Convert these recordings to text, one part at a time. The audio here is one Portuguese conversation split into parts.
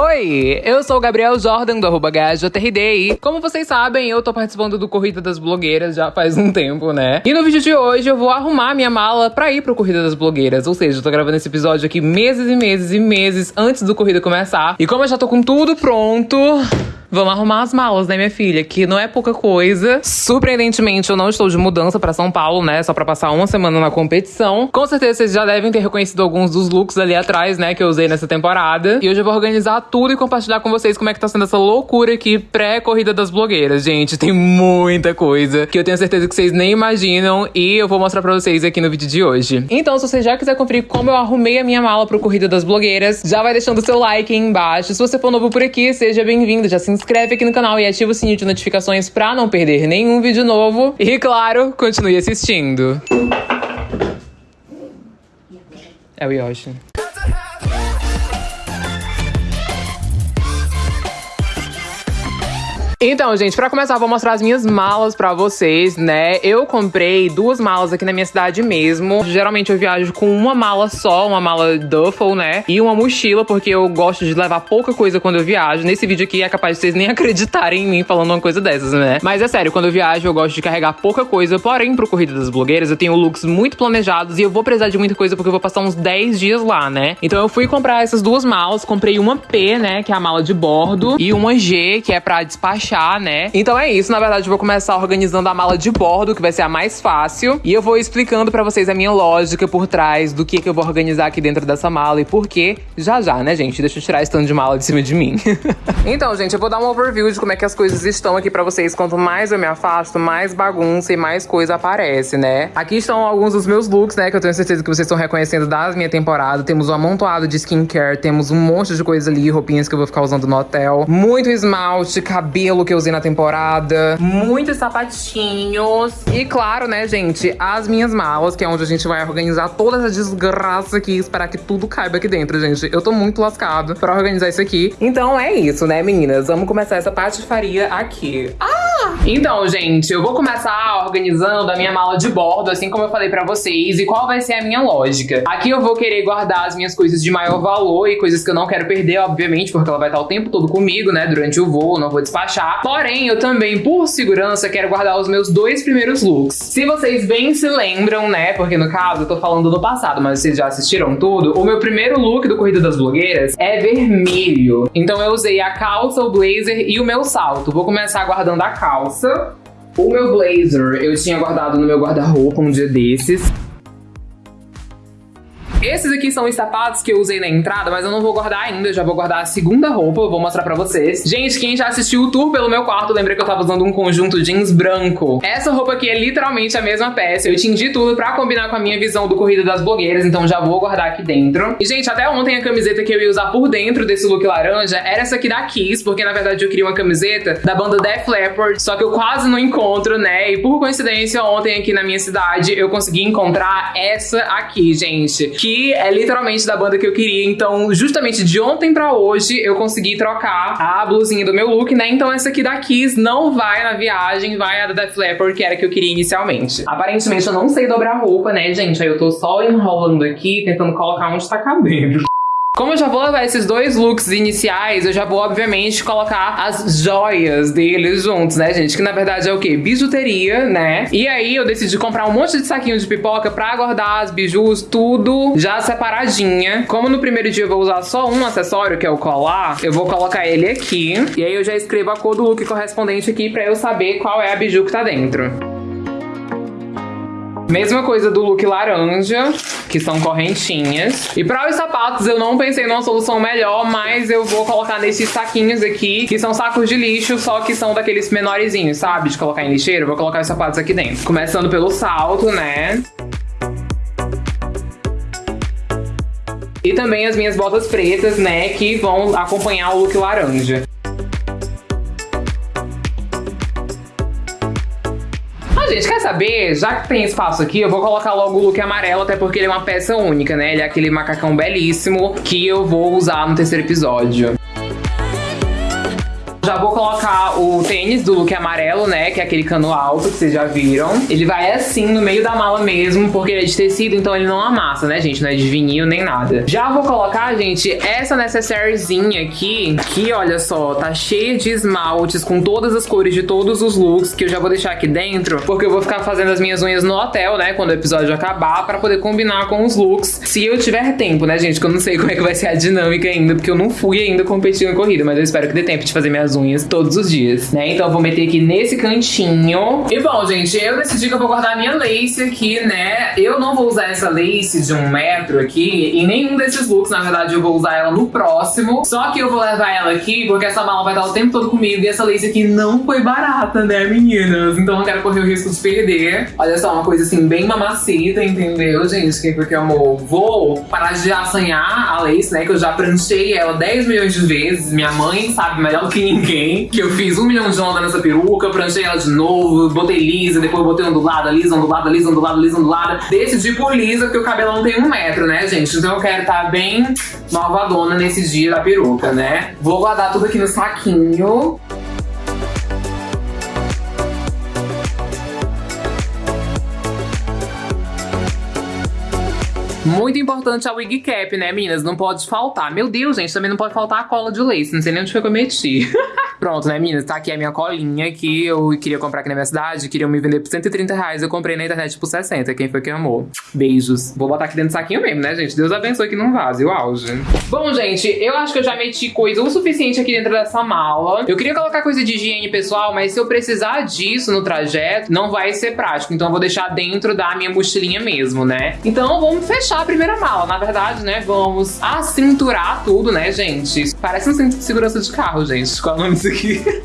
Oi, eu sou o Gabriel Jordan do arroba e como vocês sabem, eu tô participando do Corrida das Blogueiras já faz um tempo, né? E no vídeo de hoje eu vou arrumar minha mala pra ir pro Corrida das Blogueiras, ou seja, eu tô gravando esse episódio aqui meses e meses e meses antes do Corrida começar. E como eu já tô com tudo pronto, Vamos arrumar as malas, né, minha filha? Que não é pouca coisa. Surpreendentemente, eu não estou de mudança para São Paulo, né? Só para passar uma semana na competição. Com certeza vocês já devem ter reconhecido alguns dos looks ali atrás, né? Que eu usei nessa temporada. E hoje eu vou organizar tudo e compartilhar com vocês como é que tá sendo essa loucura aqui pré-corrida das blogueiras, gente. Tem muita coisa que eu tenho certeza que vocês nem imaginam. E eu vou mostrar pra vocês aqui no vídeo de hoje. Então, se você já quiser conferir como eu arrumei a minha mala pro Corrida das Blogueiras, já vai deixando o seu like aí embaixo. Se você for novo por aqui, seja bem-vindo. Já se inscreve aqui no canal e ativa o sininho de notificações pra não perder nenhum vídeo novo. E, claro, continue assistindo. É o Yoshi. Então, gente, pra começar, vou mostrar as minhas malas pra vocês, né? Eu comprei duas malas aqui na minha cidade mesmo. Geralmente eu viajo com uma mala só, uma mala duffel, né? E uma mochila, porque eu gosto de levar pouca coisa quando eu viajo. Nesse vídeo aqui é capaz de vocês nem acreditarem em mim falando uma coisa dessas, né? Mas é sério, quando eu viajo eu gosto de carregar pouca coisa. Porém, pro Corrida das Blogueiras eu tenho looks muito planejados e eu vou precisar de muita coisa porque eu vou passar uns 10 dias lá, né? Então eu fui comprar essas duas malas. Comprei uma P, né? Que é a mala de bordo. E uma G, que é pra despachar né? Então é isso, na verdade eu vou começar organizando a mala de bordo, que vai ser a mais fácil. E eu vou explicando pra vocês a minha lógica por trás do que, que eu vou organizar aqui dentro dessa mala e por quê. Já já, né, gente? Deixa eu tirar esse tanto de mala de cima de mim. então, gente, eu vou dar um overview de como é que as coisas estão aqui pra vocês. Quanto mais eu me afasto, mais bagunça e mais coisa aparece, né? Aqui estão alguns dos meus looks, né? Que eu tenho certeza que vocês estão reconhecendo das minha temporada. Temos um amontoado de skincare, temos um monte de coisa ali, roupinhas que eu vou ficar usando no hotel. Muito esmalte, cabelo que eu usei na temporada. Muitos sapatinhos. E claro, né, gente, as minhas malas, que é onde a gente vai organizar toda essa desgraça aqui, esperar que tudo caiba aqui dentro, gente. Eu tô muito lascado pra organizar isso aqui. Então é isso, né, meninas? Vamos começar essa patifaria aqui. Ah! Então, gente, eu vou começar organizando a minha mala de bordo, assim como eu falei pra vocês, e qual vai ser a minha lógica. Aqui eu vou querer guardar as minhas coisas de maior valor e coisas que eu não quero perder, obviamente, porque ela vai estar o tempo todo comigo, né, durante o voo, não vou despachar. Porém, eu também, por segurança, quero guardar os meus dois primeiros looks. Se vocês bem se lembram, né, porque no caso eu tô falando do passado, mas vocês já assistiram tudo, o meu primeiro look do Corrida das Blogueiras é vermelho. Então eu usei a calça, o blazer e o meu salto. Vou começar guardando a calça. O meu blazer eu tinha guardado no meu guarda-roupa um dia desses. Esses aqui são os sapatos que eu usei na entrada, mas eu não vou guardar ainda, já vou guardar a segunda roupa, eu vou mostrar pra vocês. Gente, quem já assistiu o tour pelo meu quarto, lembra que eu tava usando um conjunto jeans branco. Essa roupa aqui é literalmente a mesma peça, eu tingi tudo pra combinar com a minha visão do Corrida das Blogueiras, então já vou guardar aqui dentro. E, gente, até ontem a camiseta que eu ia usar por dentro desse look laranja era essa aqui da Kiss, porque na verdade eu queria uma camiseta da banda Def Leppard, só que eu quase não encontro, né? E por coincidência, ontem aqui na minha cidade eu consegui encontrar essa aqui, gente, que que é literalmente da banda que eu queria. Então, justamente de ontem pra hoje, eu consegui trocar a blusinha do meu look, né? Então essa aqui da Kiss não vai na viagem, vai a da Def Leppard, que era a que eu queria inicialmente. Aparentemente eu não sei dobrar roupa, né, gente? Aí eu tô só enrolando aqui, tentando colocar onde tá cabendo. Como eu já vou levar esses dois looks iniciais, eu já vou, obviamente, colocar as joias deles juntos, né, gente? Que na verdade é o quê? Bijuteria, né? E aí eu decidi comprar um monte de saquinhos de pipoca pra guardar as bijus, tudo já separadinha. Como no primeiro dia eu vou usar só um acessório, que é o colar, eu vou colocar ele aqui. E aí eu já escrevo a cor do look correspondente aqui pra eu saber qual é a biju que tá dentro. Mesma coisa do look laranja, que são correntinhas. E para os sapatos eu não pensei numa solução melhor, mas eu vou colocar nesses saquinhos aqui, que são sacos de lixo, só que são daqueles menorzinhos, sabe? De colocar em lixeiro. Vou colocar os sapatos aqui dentro. Começando pelo salto, né? E também as minhas botas pretas, né, que vão acompanhar o look laranja. Gente, quer saber? Já que tem espaço aqui, eu vou colocar logo o look amarelo, até porque ele é uma peça única, né? Ele é aquele macacão belíssimo que eu vou usar no terceiro episódio Já vou colocar o tênis do look amarelo, né? Que é aquele cano alto que vocês já viram. Ele vai assim no meio da mala mesmo, porque ele é de tecido, então ele não amassa, né, gente? Não é de vinil nem nada. Já vou colocar, gente, essa necessairezinha aqui, que olha só, tá cheia de esmaltes com todas as cores de todos os looks, que eu já vou deixar aqui dentro, porque eu vou ficar fazendo as minhas unhas no hotel, né? Quando o episódio acabar, pra poder combinar com os looks. Se eu tiver tempo, né, gente? Que eu não sei como é que vai ser a dinâmica ainda, porque eu não fui ainda competir na corrida, mas eu espero que dê tempo de fazer minhas unhas todos os dias, né? Então eu vou meter aqui nesse cantinho. E bom, gente, eu decidi que eu vou guardar a minha lace aqui, né? Eu não vou usar essa lace de um metro aqui em nenhum desses looks, na verdade eu vou usar ela no próximo. Só que eu vou levar ela aqui porque essa mala vai estar o tempo todo comigo e essa lace aqui não foi barata, né, meninas? Então eu não quero correr o risco de perder. Olha só, uma coisa assim bem mamacita, entendeu, gente? Que porque, amor, vou parar de assanhar a lace, né? Que eu já pranchei ela 10 milhões de vezes. Minha mãe sabe melhor do que ninguém que eu fiz um milhão de onda nessa peruca, pranchei ela de novo, botei lisa, depois botei ondulada, lisa, ondulada, lisa, ondulada, lisa, ondulada. Decidi por lisa, porque o cabelo não tem um metro, né, gente? Então eu quero estar tá bem malvadona nesse dia da peruca, né? Vou guardar tudo aqui no saquinho. Muito importante a wig cap, né, meninas? Não pode faltar. Meu Deus, gente, também não pode faltar a cola de lace. Não sei nem onde foi que eu meti. Pronto, né, meninas? Tá aqui a minha colinha que eu queria comprar aqui na minha cidade. Queriam me vender por 130 reais. Eu comprei na internet por 60. Quem foi que amou? Beijos. Vou botar aqui dentro do saquinho mesmo, né, gente? Deus abençoe que não vaze o auge. Bom, gente, eu acho que eu já meti coisa o suficiente aqui dentro dessa mala. Eu queria colocar coisa de higiene pessoal, mas se eu precisar disso no trajeto, não vai ser prático. Então eu vou deixar dentro da minha mochilinha mesmo, né? Então vamos fechar a primeira mala. Na verdade, né, vamos acinturar tudo, né, gente? Parece um cinto de segurança de carro, gente. Qual é o nome aqui.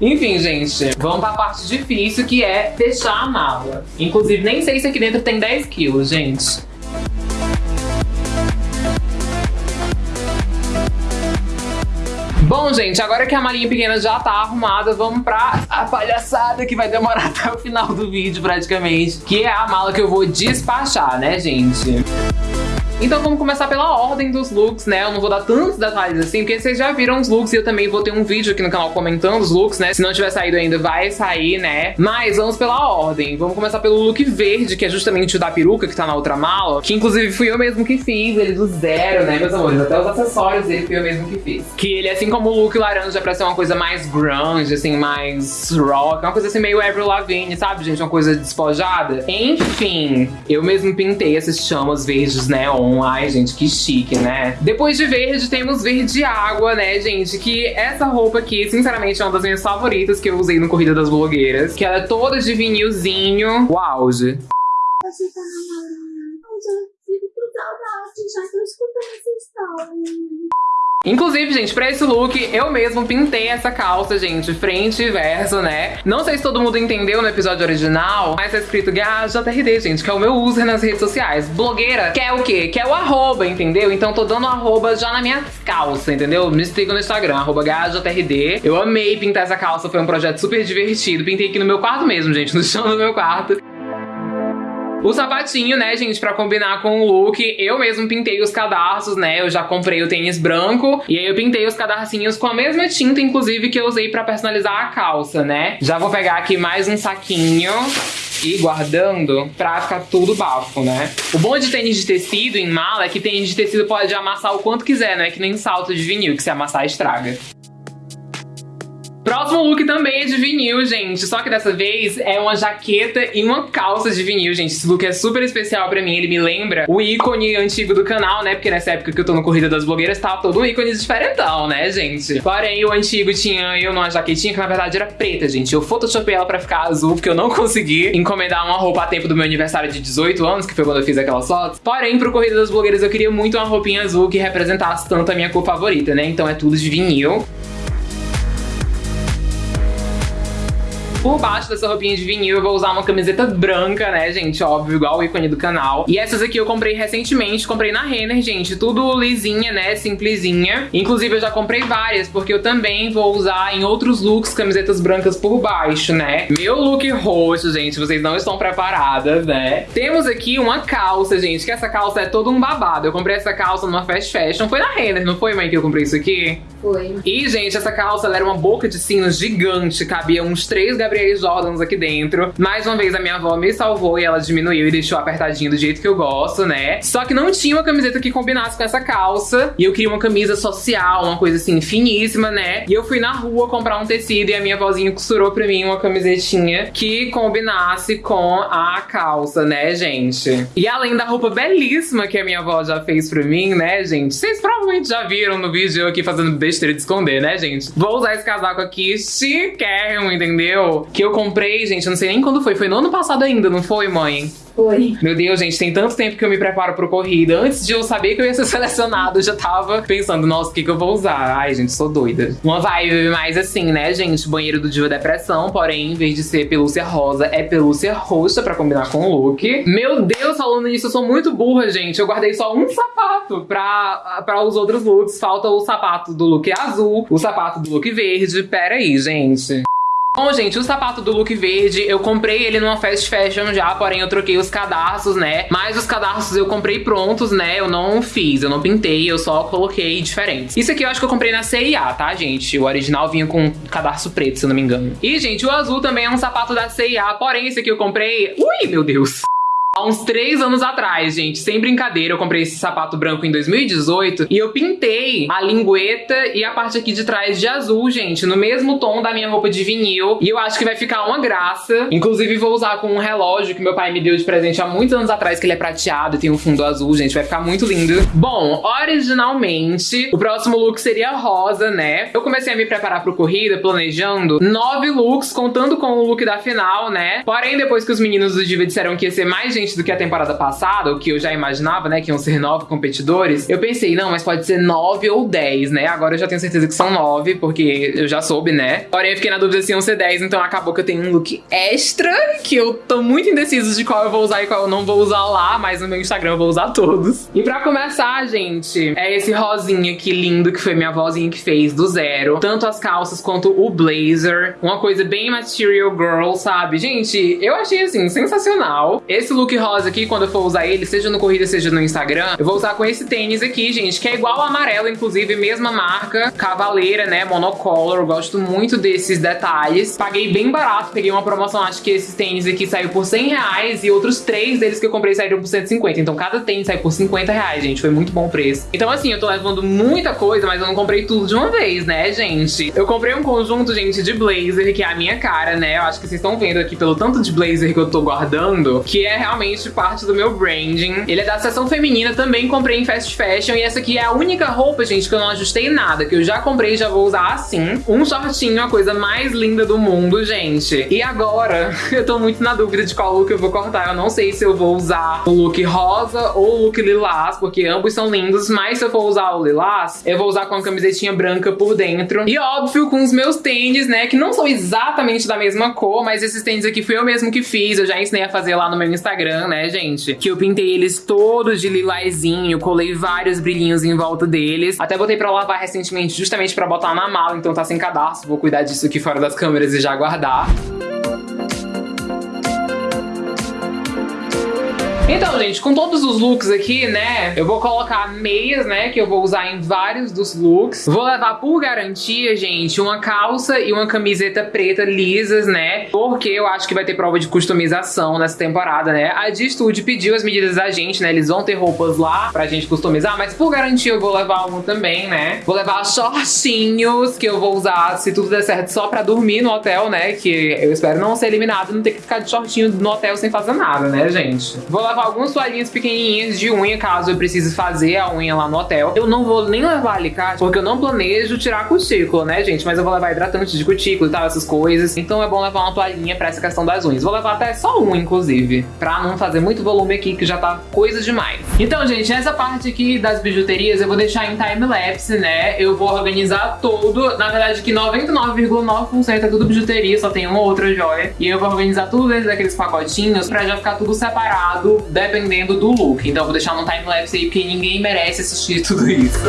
Enfim, gente, vamos pra parte difícil que é fechar a mala. Inclusive, nem sei se aqui dentro tem 10 quilos, gente. Bom, gente, agora que a malinha pequena já tá arrumada, vamos pra a palhaçada que vai demorar até o final do vídeo, praticamente. Que é a mala que eu vou despachar, né, gente? Então vamos começar pela ordem dos looks, né? Eu não vou dar tantos detalhes assim, porque vocês já viram os looks e eu também vou ter um vídeo aqui no canal comentando os looks, né? Se não tiver saído ainda, vai sair, né? Mas vamos pela ordem. Vamos começar pelo look verde, que é justamente o da peruca que tá na outra mala, que inclusive fui eu mesmo que fiz, ele do zero, né, meus amores? Até os acessórios dele fui eu mesmo que fiz. Que ele, assim como o look laranja, pra ser uma coisa mais grunge, assim, mais rock, uma coisa assim meio Avril Lavigne, sabe, gente? Uma coisa despojada. Enfim, eu mesmo pintei essas chamas verdes neon Ai, gente, que chique, né? Depois de verde, temos verde água, né, gente? Que essa roupa aqui, sinceramente, é uma das minhas favoritas que eu usei no Corrida das Blogueiras. Que ela é toda de vinilzinho. O auge. Você tá namorando? Eu já fico com saudade, já tô escutando essa história. Inclusive, gente, pra esse look, eu mesmo pintei essa calça, gente, frente e verso, né? Não sei se todo mundo entendeu no episódio original, mas tá escrito GaJRD, gente, que é o meu user nas redes sociais. Blogueira quer o quê? Quer o arroba, entendeu? Então tô dando arroba já na minha calça, entendeu? Me sigam no Instagram, arroba GaJRD. Eu amei pintar essa calça, foi um projeto super divertido. Pintei aqui no meu quarto mesmo, gente, no chão do meu quarto. O sapatinho, né, gente, pra combinar com o look, eu mesmo pintei os cadarços, né? Eu já comprei o tênis branco e aí eu pintei os cadarcinhos com a mesma tinta, inclusive, que eu usei pra personalizar a calça, né? Já vou pegar aqui mais um saquinho e guardando pra ficar tudo bafo, né? O bom de tênis de tecido em mala é que tênis de tecido pode amassar o quanto quiser, né? Que nem salto de vinil, que se amassar estraga. Próximo look também é de vinil, gente. Só que dessa vez é uma jaqueta e uma calça de vinil, gente. Esse look é super especial pra mim. Ele me lembra o ícone antigo do canal, né? Porque nessa época que eu tô no Corrida das Blogueiras, tava todo um ícone diferentão, né, gente? Porém, o antigo tinha eu numa jaquetinha que na verdade era preta, gente. Eu photoshopei ela pra ficar azul, porque eu não consegui encomendar uma roupa a tempo do meu aniversário de 18 anos, que foi quando eu fiz aquelas fotos. Porém, pro Corrida das Blogueiras eu queria muito uma roupinha azul que representasse tanto a minha cor favorita, né? Então é tudo de vinil. Por baixo dessa roupinha de vinil eu vou usar uma camiseta branca, né, gente? Óbvio, igual o ícone do canal. E essas aqui eu comprei recentemente, comprei na Renner, gente. Tudo lisinha, né, simplesinha. Inclusive eu já comprei várias, porque eu também vou usar em outros looks camisetas brancas por baixo, né? Meu look roxo, gente, vocês não estão preparadas, né? Temos aqui uma calça, gente, que essa calça é todo um babado. Eu comprei essa calça numa fast fashion. Foi na Renner, não foi, mãe, que eu comprei isso aqui? Foi. E, gente, essa calça era uma boca de sino gigante, cabia uns três Gabriel Jordans aqui dentro. Mais uma vez, a minha avó me salvou e ela diminuiu e deixou apertadinho do jeito que eu gosto, né? Só que não tinha uma camiseta que combinasse com essa calça. E eu queria uma camisa social, uma coisa assim, finíssima, né? E eu fui na rua comprar um tecido e a minha vozinha costurou pra mim uma camisetinha que combinasse com a calça, né, gente? E além da roupa belíssima que a minha avó já fez pra mim, né, gente? Vocês provavelmente já viram no vídeo eu aqui fazendo besteira de esconder, né, gente? Vou usar esse casaco aqui chiquérrimo, entendeu? Que eu comprei, gente, eu não sei nem quando foi. Foi no ano passado ainda, não foi, mãe? Foi. Meu Deus, gente, tem tanto tempo que eu me preparo pro corrida. Antes de eu saber que eu ia ser selecionado, eu já tava pensando, nossa, o que, que eu vou usar? Ai, gente, sou doida. Uma vibe mais assim, né, gente? Banheiro do Diva Depressão, porém, em vez de ser pelúcia rosa, é pelúcia roxa pra combinar com o look. Meu Deus, falando nisso, eu sou muito burra, gente. Eu guardei só um sapato pra, pra os outros looks. Falta o sapato do look azul, o sapato do look verde. Pera aí, gente. Bom, gente, o sapato do look verde, eu comprei ele numa fast fashion já, porém eu troquei os cadarços, né? Mas os cadarços eu comprei prontos, né? Eu não fiz, eu não pintei, eu só coloquei diferentes. Isso aqui eu acho que eu comprei na CIA, tá, gente? O original vinha com cadarço preto, se eu não me engano. E, gente, o azul também é um sapato da CIA, porém esse aqui eu comprei... Ui, meu Deus! Há uns três anos atrás, gente, sem brincadeira, eu comprei esse sapato branco em 2018 e eu pintei a lingueta e a parte aqui de trás de azul, gente, no mesmo tom da minha roupa de vinil. E eu acho que vai ficar uma graça. Inclusive, vou usar com um relógio que meu pai me deu de presente há muitos anos atrás, que ele é prateado e tem um fundo azul, gente, vai ficar muito lindo. Bom, originalmente, o próximo look seria rosa, né? Eu comecei a me preparar pro corrida, planejando nove looks, contando com o look da final, né? Porém, depois que os meninos do Diva disseram que ia ser mais gente diferente do que a temporada passada, o que eu já imaginava, né, que iam ser nove competidores, eu pensei, não, mas pode ser nove ou dez, né? Agora eu já tenho certeza que são nove, porque eu já soube, né? Porém, eu fiquei na dúvida se iam ser dez, então acabou que eu tenho um look extra, que eu tô muito indeciso de qual eu vou usar e qual eu não vou usar lá, mas no meu Instagram eu vou usar todos. E pra começar, gente, é esse rosinha aqui lindo, que foi minha vozinha que fez, do zero. Tanto as calças quanto o blazer. Uma coisa bem material girl, sabe? Gente, eu achei, assim, sensacional. Esse look rosa aqui, quando eu for usar ele, seja no corrida, seja no Instagram, eu vou usar com esse tênis aqui, gente, que é igual ao amarelo, inclusive, mesma marca, Cavaleira, né, monocolor, eu gosto muito desses detalhes. Paguei bem barato, peguei uma promoção, acho que esses tênis aqui saiu por 100 reais e outros três deles que eu comprei saíram por 150, então cada tênis saiu por 50 reais, gente, foi muito bom o preço. Então assim, eu tô levando muita coisa, mas eu não comprei tudo de uma vez, né, gente? Eu comprei um conjunto, gente, de blazer, que é a minha cara, né, eu acho que vocês estão vendo aqui pelo tanto de blazer que eu tô guardando, que é realmente realmente parte do meu branding. Ele é da seção feminina, também comprei em fast fashion. E essa aqui é a única roupa, gente, que eu não ajustei nada, que eu já comprei e já vou usar assim. Um shortinho, a coisa mais linda do mundo, gente. E agora, eu tô muito na dúvida de qual look eu vou cortar. Eu não sei se eu vou usar o look rosa ou o look lilás, porque ambos são lindos. Mas se eu for usar o lilás, eu vou usar com a camisetinha branca por dentro. E óbvio, com os meus tênis, né, que não são exatamente da mesma cor, mas esses tênis aqui fui eu mesmo que fiz. Eu já ensinei a fazer lá no meu Instagram. Instagram, né, gente? Que eu pintei eles todos de lilazinho, colei vários brilhinhos em volta deles. Até botei pra lavar recentemente, justamente pra botar na mala, então tá sem cadastro. Vou cuidar disso aqui fora das câmeras e já guardar. Então, gente, com todos os looks aqui, né, eu vou colocar meias, né, que eu vou usar em vários dos looks. Vou levar por garantia, gente, uma calça e uma camiseta preta lisas, né, porque eu acho que vai ter prova de customização nessa temporada, né. A D-Studio pediu as medidas da gente, né, eles vão ter roupas lá pra gente customizar, mas por garantia eu vou levar uma também, né. Vou levar shortinhos que eu vou usar, se tudo der certo, só pra dormir no hotel, né, que eu espero não ser eliminado, não ter que ficar de shortinho no hotel sem fazer nada, né, gente. Vou levar levar algumas toalhinhas pequenininhas de unha, caso eu precise fazer a unha lá no hotel. Eu não vou nem levar alicate, porque eu não planejo tirar a cutícula, né, gente? Mas eu vou levar hidratante de cutícula e tal, essas coisas. Então é bom levar uma toalhinha pra essa questão das unhas. Vou levar até só uma, inclusive, pra não fazer muito volume aqui, que já tá coisa demais. Então, gente, essa parte aqui das bijuterias eu vou deixar em time-lapse, né? Eu vou organizar tudo. Na verdade, que 99,9% é tudo bijuteria, só tem uma outra joia. E eu vou organizar tudo dentro daqueles pacotinhos pra já ficar tudo separado, dependendo do look. Então vou deixar no time-lapse aí, porque ninguém merece assistir tudo isso.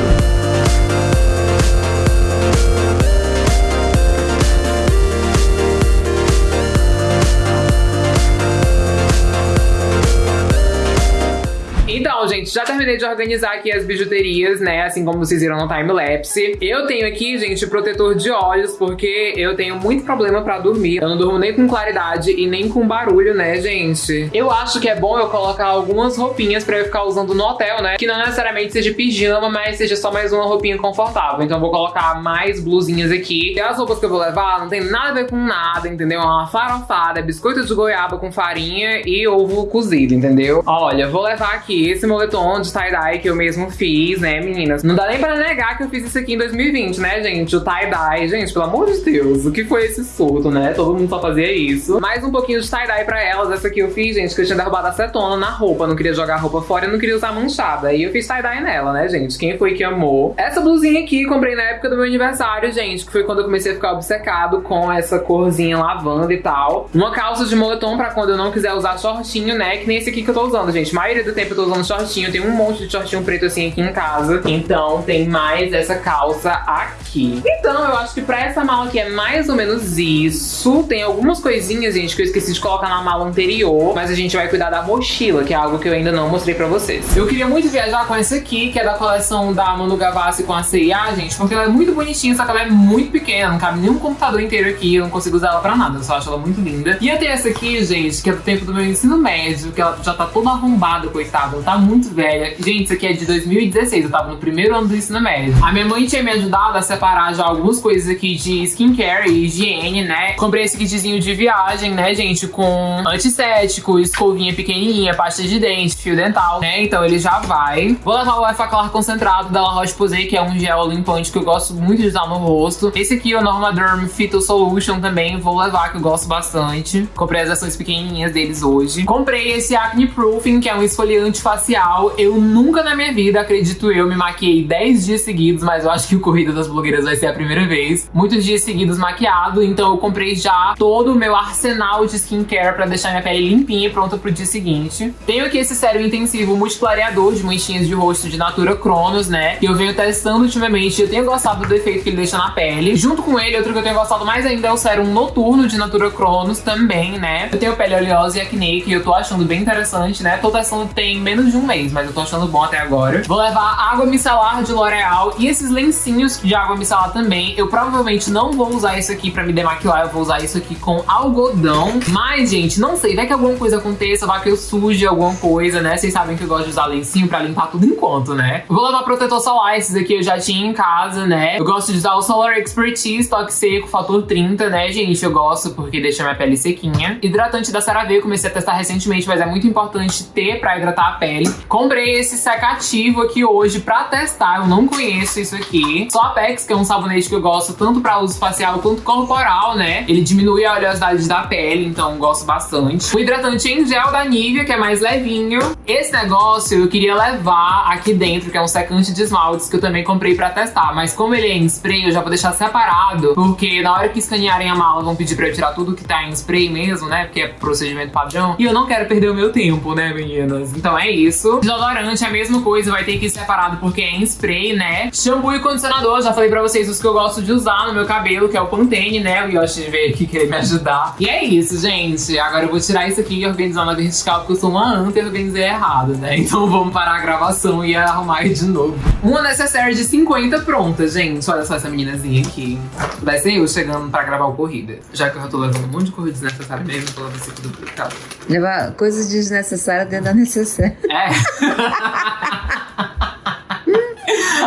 Gente, já terminei de organizar aqui as bijuterias, né? Assim como vocês viram no time-lapse. Eu tenho aqui, gente, protetor de olhos, porque eu tenho muito problema pra dormir. Eu não durmo nem com claridade e nem com barulho, né, gente? Eu acho que é bom eu colocar algumas roupinhas pra eu ficar usando no hotel, né? Que não necessariamente seja pijama, mas seja só mais uma roupinha confortável. Então eu vou colocar mais blusinhas aqui. E as roupas que eu vou levar não tem nada a ver com nada, entendeu? É uma farofada, biscoito de goiaba com farinha e ovo cozido, entendeu? Olha, vou levar aqui esse moletom de tie-dye que eu mesmo fiz, né, meninas? Não dá nem pra negar que eu fiz isso aqui em 2020, né, gente? O tie-dye. Gente, pelo amor de Deus, o que foi esse surto, né? Todo mundo só fazia isso. Mais um pouquinho de tie-dye pra elas. Essa aqui eu fiz, gente, que eu tinha derrubado acetona na roupa. Não queria jogar a roupa fora e não queria usar manchada. Aí eu fiz tie-dye nela, né, gente? Quem foi que amou? Essa blusinha aqui comprei na época do meu aniversário, gente, que foi quando eu comecei a ficar obcecado com essa corzinha lavanda e tal. Uma calça de moletom pra quando eu não quiser usar shortinho, né? Que nem esse aqui que eu tô usando, gente. A maioria do tempo eu tô usando shortinho, tem um monte de shortinho preto assim aqui em casa. Então tem mais essa calça aqui. Então eu acho que pra essa mala aqui é mais ou menos isso. Tem algumas coisinhas, gente, que eu esqueci de colocar na mala anterior. Mas a gente vai cuidar da mochila, que é algo que eu ainda não mostrei pra vocês. Eu queria muito viajar com essa aqui, que é da coleção da Manu Gavassi com a CIA, gente. Porque ela é muito bonitinha, só que ela é muito pequena. Não cabe nenhum computador inteiro aqui. Eu não consigo usar ela pra nada. Eu só acho ela muito linda. E eu tenho essa aqui, gente, que é do tempo do meu ensino médio. Que ela já tá toda arrombada, coitada. Ela tá muito velha. Gente, isso aqui é de 2016, eu tava no primeiro ano do ensino médio. A minha mãe tinha me ajudado a separar já algumas coisas aqui de skincare e higiene, né? Comprei esse kitzinho de viagem, né, gente? Com antisséptico, escovinha pequenininha, pasta de dente, fio dental, né? Então ele já vai. Vou levar o Clar concentrado da La Roche-Posay, que é um gel limpante que eu gosto muito de usar no rosto. Esse aqui é o Normaderm Phyto Solution também, vou levar, que eu gosto bastante. Comprei as ações pequenininhas deles hoje. Comprei esse Acne Proofing, que é um esfoliante facial. Eu nunca na minha vida, acredito eu, me maquiei 10 dias seguidos, mas eu acho que o Corrida das Blogueiras vai ser a primeira vez. Muitos dias seguidos maquiado, então eu comprei já todo o meu arsenal de skincare pra deixar minha pele limpinha e pronta pro dia seguinte. Tenho aqui esse sérum intensivo multiclareador de manchinhas de rosto de Natura Cronos, né? Que eu venho testando ultimamente eu tenho gostado do efeito que ele deixa na pele. Junto com ele, outro que eu tenho gostado mais ainda é o sérum noturno de Natura Cronos também, né? Eu tenho pele oleosa e acne, que eu tô achando bem interessante, né? Tô testando tem menos de um mês, mas eu tô achando bom até agora. Vou levar água micelar de L'Oreal e esses lencinhos de água micelar também. Eu provavelmente não vou usar isso aqui pra me demaquilar, eu vou usar isso aqui com algodão. Mas, gente, não sei, vai que alguma coisa aconteça, vai que eu suje alguma coisa, né? Vocês sabem que eu gosto de usar lencinho pra limpar tudo enquanto, né? Vou levar protetor solar, esses aqui eu já tinha em casa, né? Eu gosto de usar o Solar Expertise Toque Seco, fator 30, né, gente? Eu gosto porque deixa minha pele sequinha. Hidratante da CeraVe, comecei a testar recentemente, mas é muito importante ter pra hidratar a pele. Comprei esse secativo aqui hoje pra testar, eu não conheço isso aqui. Só Apex, que é um sabonete que eu gosto tanto pra uso facial quanto corporal, né? Ele diminui a oleosidade da pele, então gosto bastante. O hidratante em gel da Nivea, que é mais levinho. Esse negócio eu queria levar aqui dentro, que é um secante de esmaltes, que eu também comprei pra testar. Mas como ele é em spray, eu já vou deixar separado, porque na hora que escanearem a mala vão pedir pra eu tirar tudo que tá em spray mesmo, né? Porque é procedimento padrão. E eu não quero perder o meu tempo, né, meninas? Então é isso. Desodorante é a mesma coisa, vai ter que ir separado porque é em spray, né? Shampoo e condicionador, já falei pra vocês os que eu gosto de usar no meu cabelo, que é o Pantene, né? O Yoshi veio aqui querer me ajudar. E é isso, gente. Agora eu vou tirar isso aqui e organizar na vertical, porque eu sou uma anta e organizei errado, né? Então vamos parar a gravação e arrumar de novo. Uma necessaire de 50 pronta, gente. Olha só essa meninazinha aqui. Vai ser eu chegando pra gravar o Corrida. Já que eu já tô levando um monte de corrida desnecessária mesmo, tô levando isso aqui duplicado. Levar coisas desnecessárias dentro da necessária. É.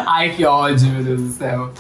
Ai, que ódio, meu Deus do céu.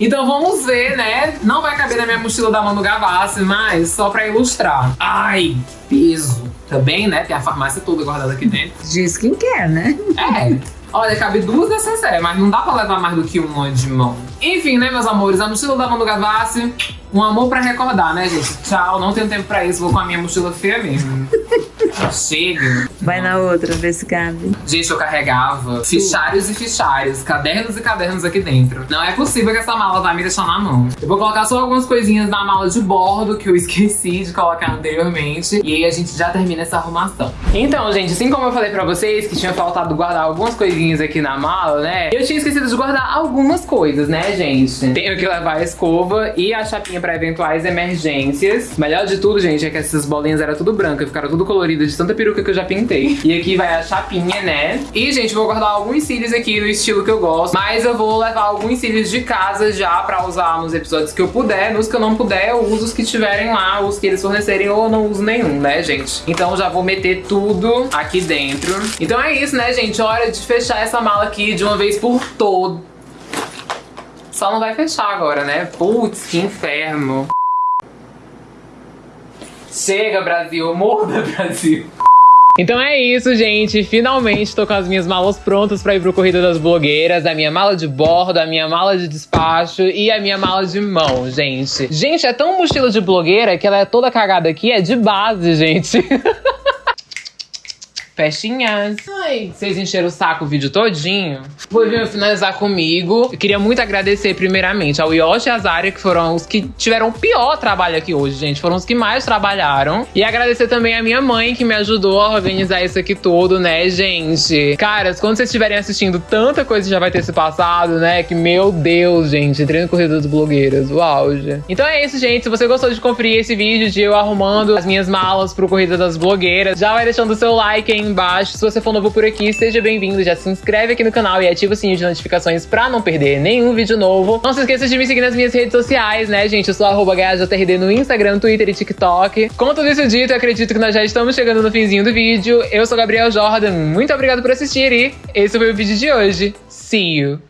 Então vamos ver, né? Não vai caber na minha mochila da Manu Gavassi, mas só pra ilustrar. Ai, que peso. Também, né? Tem a farmácia toda guardada aqui dentro. De skincare, né? É. Olha, cabe duas necessárias, mas não dá pra levar mais do que uma de mão. Enfim, né, meus amores? A mochila da Manu Gavassi, um amor pra recordar, né, gente? Tchau, não tenho tempo pra isso, vou com a minha mochila feia mesmo. Chega. Vai na outra, ver se cabe. Gente, eu carregava fichários e fichários, cadernos e cadernos aqui dentro. Não é possível que essa mala vai me deixar na mão. Eu vou colocar só algumas coisinhas na mala de bordo que eu esqueci de colocar anteriormente. E aí a gente já termina essa arrumação. Então, gente, assim como eu falei pra vocês que tinha faltado guardar algumas coisinhas aqui na mala, né? Eu tinha esquecido de guardar algumas coisas, né, gente? Tenho que levar a escova e a chapinha pra eventuais emergências. Melhor de tudo, gente, é que essas bolinhas eram tudo brancas, ficaram tudo coloridas de tanta peruca que eu já pintei. E aqui vai a chapinha, né? E, gente, vou guardar alguns cílios aqui no estilo que eu gosto. Mas eu vou levar alguns cílios de casa já pra usar nos episódios que eu puder. Nos que eu não puder, eu uso os que tiverem lá, os que eles fornecerem, ou eu não uso nenhum, né, gente? Então já vou meter tudo aqui dentro. Então é isso, né, gente? Hora de fechar essa mala aqui de uma vez por todo. Só não vai fechar agora, né? Putz, que inferno. Chega, Brasil. Morda, Brasil. Então é isso, gente. Finalmente tô com as minhas malas prontas pra ir pro Corrida das Blogueiras. A minha mala de bordo, a minha mala de despacho e a minha mala de mão, gente. Gente, é tão mochila de blogueira que ela é toda cagada aqui, é de base, gente. Festinhas. Ai, vocês encheram o saco o vídeo todinho. Vou vir finalizar comigo. Eu queria muito agradecer, primeiramente, ao Yoshi e a Zaria, que foram os que tiveram o pior trabalho aqui hoje, gente. Foram os que mais trabalharam. E agradecer também a minha mãe, que me ajudou a organizar isso aqui tudo, né, gente? Caras, quando vocês estiverem assistindo, tanta coisa já vai ter se passado, né? Que, meu Deus, gente. Entrei no Corrida das Blogueiras. O auge. Então é isso, gente. Se você gostou de conferir esse vídeo de eu arrumando as minhas malas pro Corrida das Blogueiras, já vai deixando o seu like aí embaixo. Se você for novo por aqui, seja bem-vindo. Já se inscreve aqui no canal e ativa o sininho de notificações pra não perder nenhum vídeo novo. Não se esqueça de me seguir nas minhas redes sociais, né, gente? Eu sou arroba no Instagram, Twitter e TikTok. Com tudo isso dito, eu acredito que nós já estamos chegando no finzinho do vídeo. Eu sou Gabriel Jordan, muito obrigado por assistir e esse foi o vídeo de hoje. See you!